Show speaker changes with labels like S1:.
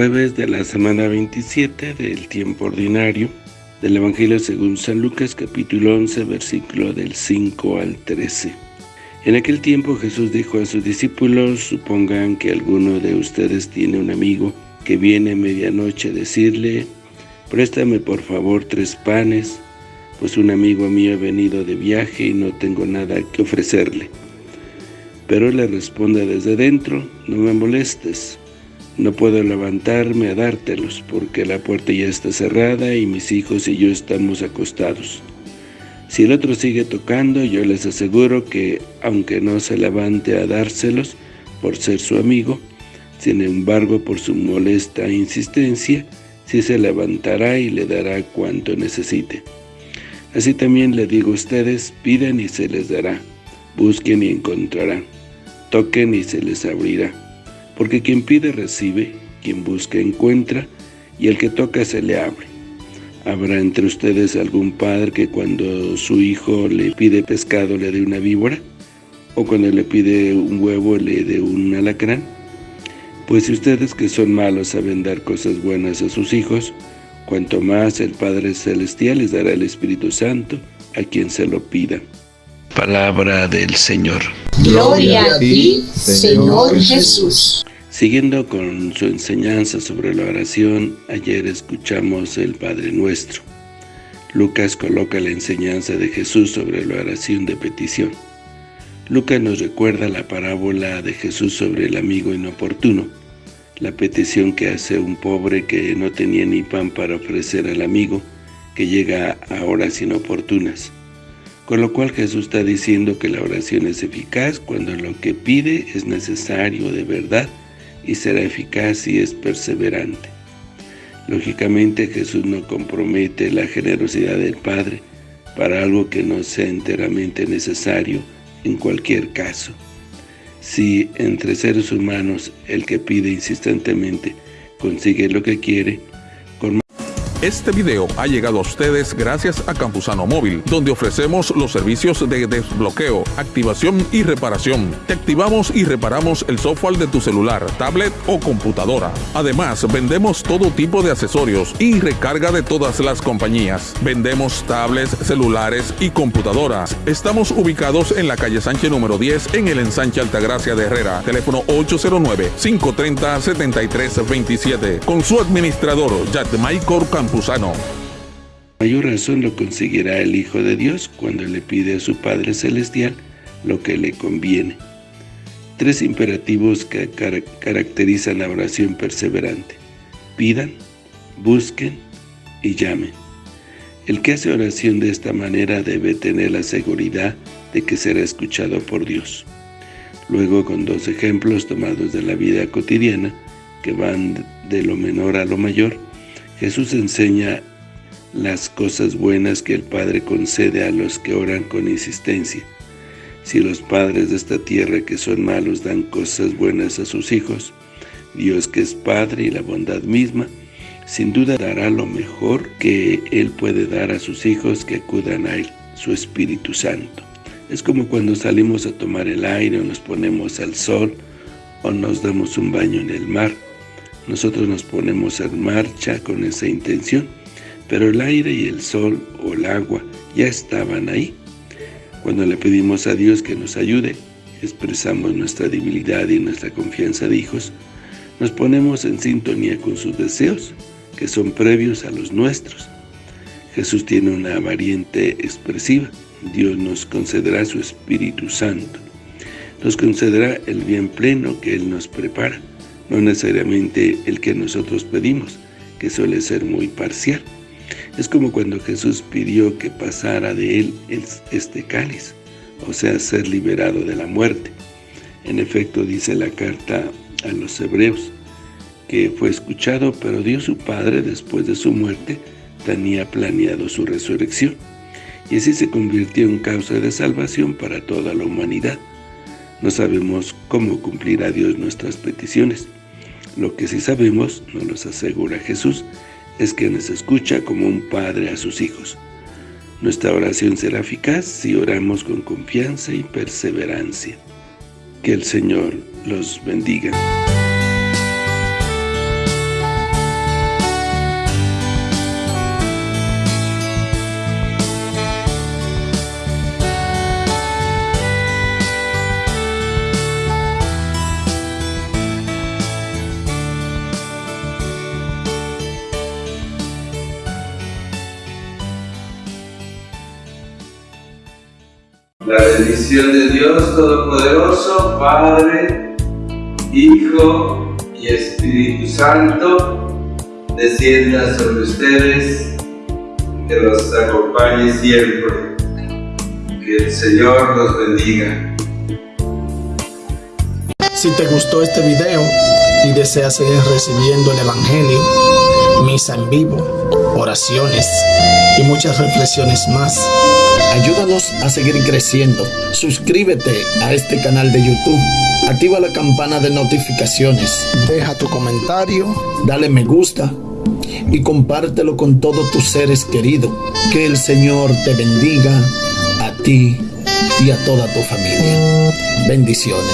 S1: jueves de la semana 27 del tiempo ordinario del Evangelio según San Lucas capítulo 11 versículo del 5 al 13. En aquel tiempo Jesús dijo a sus discípulos, supongan que alguno de ustedes tiene un amigo que viene a medianoche a decirle, préstame por favor tres panes, pues un amigo mío ha venido de viaje y no tengo nada que ofrecerle. Pero le responde desde dentro, no me molestes, no puedo levantarme a dártelos, porque la puerta ya está cerrada y mis hijos y yo estamos acostados. Si el otro sigue tocando, yo les aseguro que, aunque no se levante a dárselos por ser su amigo, sin embargo, por su molesta insistencia, sí se levantará y le dará cuanto necesite. Así también le digo a ustedes, pidan y se les dará, busquen y encontrarán, toquen y se les abrirá. Porque quien pide recibe, quien busca encuentra, y el que toca se le abre. ¿Habrá entre ustedes algún padre que cuando su hijo le pide pescado le dé una víbora? ¿O cuando le pide un huevo le dé un alacrán? Pues si ustedes que son malos saben dar cosas buenas a sus hijos, cuanto más el Padre Celestial les dará el Espíritu Santo a quien se lo pida. Palabra del Señor.
S2: Gloria a ti, Señor Jesús.
S1: Siguiendo con su enseñanza sobre la oración, ayer escuchamos el Padre Nuestro. Lucas coloca la enseñanza de Jesús sobre la oración de petición. Lucas nos recuerda la parábola de Jesús sobre el amigo inoportuno, la petición que hace un pobre que no tenía ni pan para ofrecer al amigo, que llega a horas inoportunas. Con lo cual Jesús está diciendo que la oración es eficaz cuando lo que pide es necesario de verdad y será eficaz y es perseverante. Lógicamente Jesús no compromete la generosidad del Padre para algo que no sea enteramente necesario en cualquier caso. Si entre seres humanos el que pide insistentemente consigue lo que quiere,
S3: este video ha llegado a ustedes gracias a Campusano Móvil, donde ofrecemos los servicios de desbloqueo, activación y reparación. Te activamos y reparamos el software de tu celular, tablet o computadora. Además, vendemos todo tipo de accesorios y recarga de todas las compañías. Vendemos tablets, celulares y computadoras. Estamos ubicados en la calle Sánchez número 10 en el ensanche Altagracia de Herrera. Teléfono 809-530-7327. Con su administrador, Michael Campusano.
S1: Mayor razón lo conseguirá el Hijo de Dios cuando le pide a su Padre Celestial lo que le conviene. Tres imperativos que caracterizan la oración perseverante. Pidan, busquen y llamen. El que hace oración de esta manera debe tener la seguridad de que será escuchado por Dios. Luego, con dos ejemplos tomados de la vida cotidiana, que van de lo menor a lo mayor, Jesús enseña las cosas buenas que el Padre concede a los que oran con insistencia. Si los padres de esta tierra que son malos dan cosas buenas a sus hijos, Dios que es Padre y la bondad misma, sin duda dará lo mejor que Él puede dar a sus hijos que acudan a Él, su Espíritu Santo. Es como cuando salimos a tomar el aire o nos ponemos al sol o nos damos un baño en el mar. Nosotros nos ponemos en marcha con esa intención, pero el aire y el sol o el agua ya estaban ahí. Cuando le pedimos a Dios que nos ayude, expresamos nuestra debilidad y nuestra confianza de hijos, nos ponemos en sintonía con sus deseos, que son previos a los nuestros. Jesús tiene una variante expresiva. Dios nos concederá su Espíritu Santo. Nos concederá el bien pleno que Él nos prepara no necesariamente el que nosotros pedimos, que suele ser muy parcial. Es como cuando Jesús pidió que pasara de él este cáliz, o sea, ser liberado de la muerte. En efecto, dice la carta a los hebreos, que fue escuchado, pero Dios su Padre, después de su muerte, tenía planeado su resurrección, y así se convirtió en causa de salvación para toda la humanidad. No sabemos cómo cumplirá Dios nuestras peticiones, lo que sí sabemos, nos lo asegura Jesús, es que nos escucha como un padre a sus hijos. Nuestra oración será eficaz si oramos con confianza y perseverancia. Que el Señor los bendiga.
S4: La bendición de Dios Todopoderoso, Padre, Hijo y Espíritu Santo, descienda sobre ustedes, que los acompañe siempre. Que el Señor los bendiga.
S5: Si te gustó este video y deseas seguir recibiendo el Evangelio, misa en vivo, oraciones y muchas reflexiones más, ayúdanos a seguir creciendo. Suscríbete a este canal de YouTube. Activa la campana de notificaciones. Deja tu comentario, dale me gusta y compártelo con todos tus seres queridos. Que el Señor te bendiga a ti y a toda tu familia. Bendiciones.